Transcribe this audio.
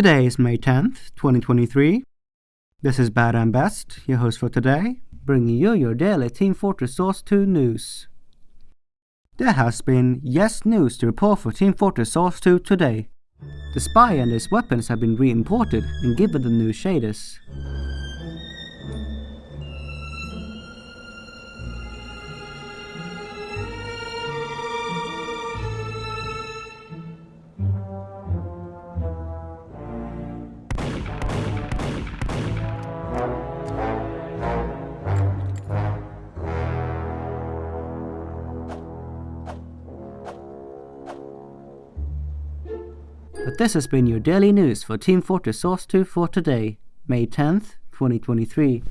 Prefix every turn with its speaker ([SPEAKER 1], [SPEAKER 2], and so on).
[SPEAKER 1] Today is May 10th, 2023. This is Bad and Best, your host for today, bringing you your daily Team Fortress Source 2 news. There has been yes news to report for Team Fortress Source 2 today. The spy and his weapons have been re-imported and given the new shaders. But this has been your daily news for Team Fortress Source 2 for today, May 10th, 2023.